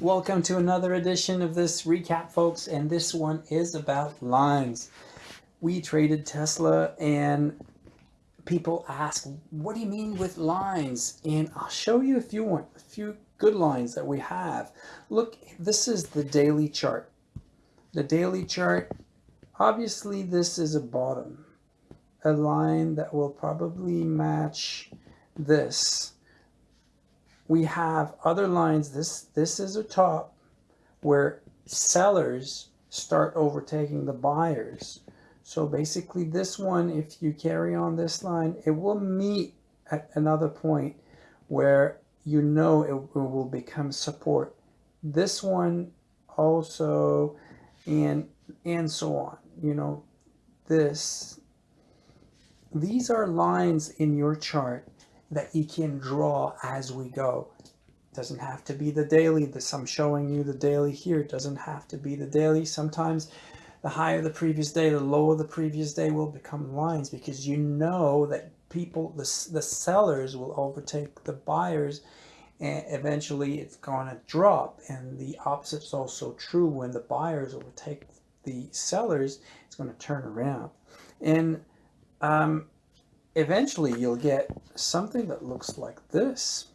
Welcome to another edition of this recap, folks, and this one is about lines. We traded Tesla, and people ask, "What do you mean with lines?" And I'll show you a few a few good lines that we have. Look, this is the daily chart. The daily chart. Obviously, this is a bottom, a line that will probably match this we have other lines. This, this is a top where sellers start overtaking the buyers. So basically this one, if you carry on this line, it will meet at another point where you know it, will become support. This one also, and, and so on, you know, this, these are lines in your chart that you can draw as we go. It doesn't have to be the daily. This I'm showing you the daily here. It doesn't have to be the daily. Sometimes the higher the previous day, the lower the previous day will become lines because you know that people, the, the sellers will overtake the buyers and eventually it's going to drop. And the opposite is also true when the buyers overtake the sellers, it's going to turn around. And um, eventually you'll get something that looks like this.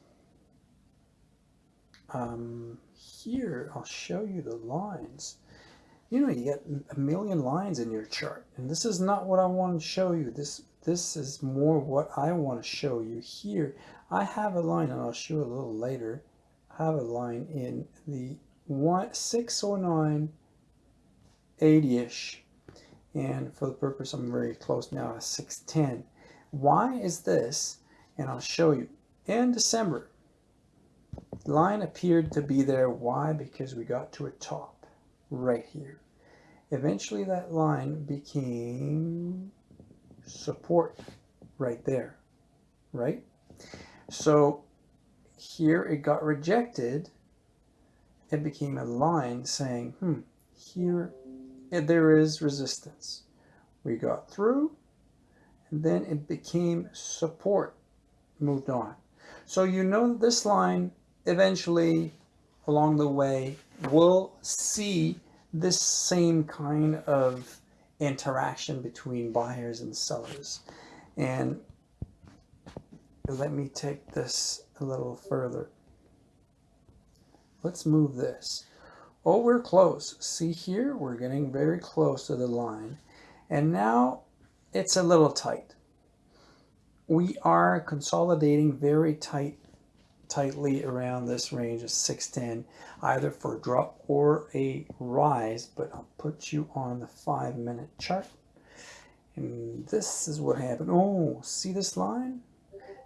Um, here, I'll show you the lines. You know, you get a million lines in your chart, and this is not what I want to show you. This this is more what I want to show you here. I have a line, and I'll show a little later. I have a line in the one, 609 80-ish, and for the purpose, I'm very close now to 610. Why is this? And I'll show you. In December, line appeared to be there. Why? Because we got to a top right here. Eventually that line became support right there, right? So here it got rejected. It became a line saying, hmm, here there is resistance. We got through then it became support, moved on. So you know this line eventually along the way will see this same kind of interaction between buyers and sellers. And let me take this a little further. Let's move this. Oh, we're close. See here, we're getting very close to the line. And now it's a little tight. We are consolidating very tight, tightly around this range of 610, either for a drop or a rise, but I'll put you on the five minute chart. And this is what happened. Oh, see this line?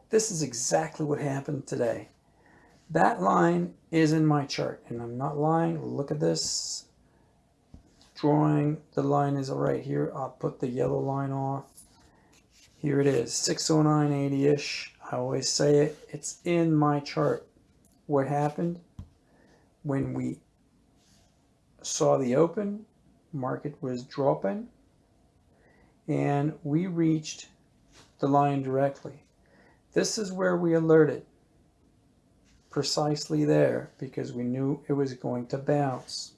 This is exactly what happened today. That line is in my chart, and I'm not lying. Look at this drawing, the line is right here. I'll put the yellow line off. Here it is, 609.80-ish. I always say it. It's in my chart. What happened when we saw the open, market was dropping, and we reached the line directly. This is where we alerted precisely there because we knew it was going to bounce.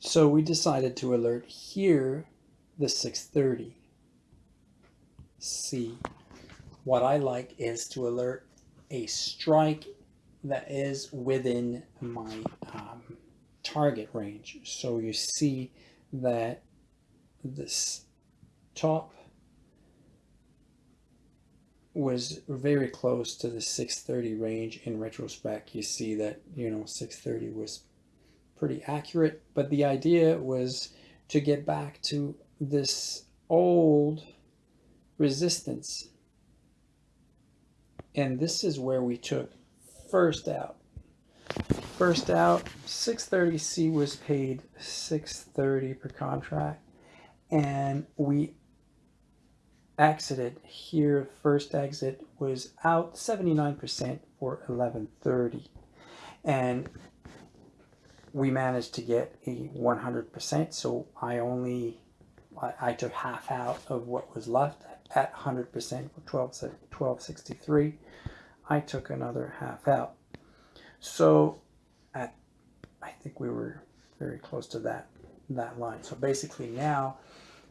So we decided to alert here the 630. C. What I like is to alert a strike that is within my um, target range. So you see that this top was very close to the 630 range in retrospect you see that you know 630 was pretty accurate, but the idea was to get back to this old resistance. And this is where we took first out. First out, 630C was paid 630 per contract. And we exited here. First exit was out 79% for 1130. And we managed to get a 100%. So I only, I, I took half out of what was left at 100% 12, 1263. I took another half out. So at, I think we were very close to that, that line. So basically now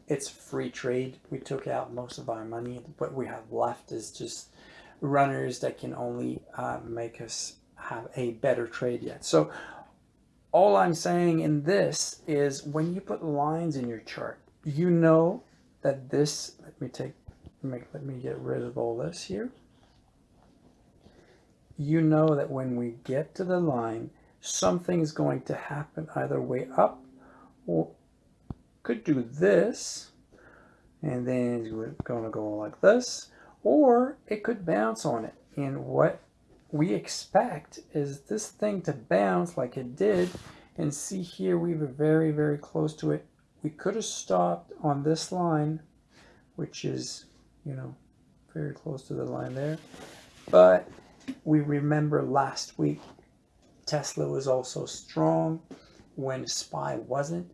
it's free trade. We took out most of our money. What we have left is just runners that can only uh, make us have a better trade yet. So all I'm saying in this is when you put lines in your chart, you know that this, let me take, make, let me get rid of all this here. You know that when we get to the line, something's going to happen either way up or could do this and then we're going to go like this or it could bounce on it and what we expect is this thing to bounce like it did. And see here we were very very close to it. We could have stopped on this line which is you know very close to the line there. But we remember last week Tesla was also strong when SPY wasn't.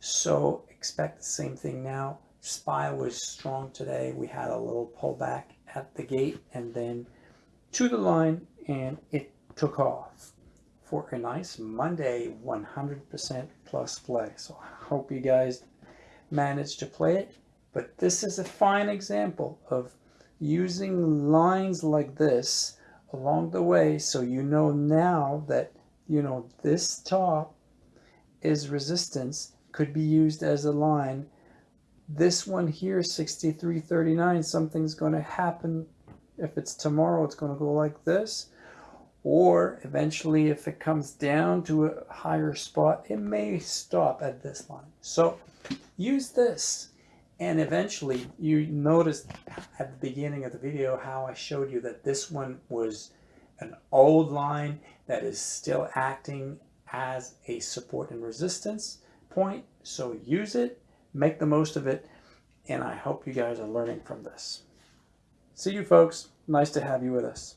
So expect the same thing now. SPY was strong today. We had a little pullback at the gate and then to the line and it took off for a nice Monday 100% plus play. So I hope you guys managed to play it. But this is a fine example of using lines like this along the way so you know now that you know this top is resistance could be used as a line this one here 6339 something's going to happen if it's tomorrow, it's going to go like this. Or eventually, if it comes down to a higher spot, it may stop at this line. So use this. And eventually, you noticed at the beginning of the video how I showed you that this one was an old line that is still acting as a support and resistance point. So use it, make the most of it, and I hope you guys are learning from this. See you folks. Nice to have you with us.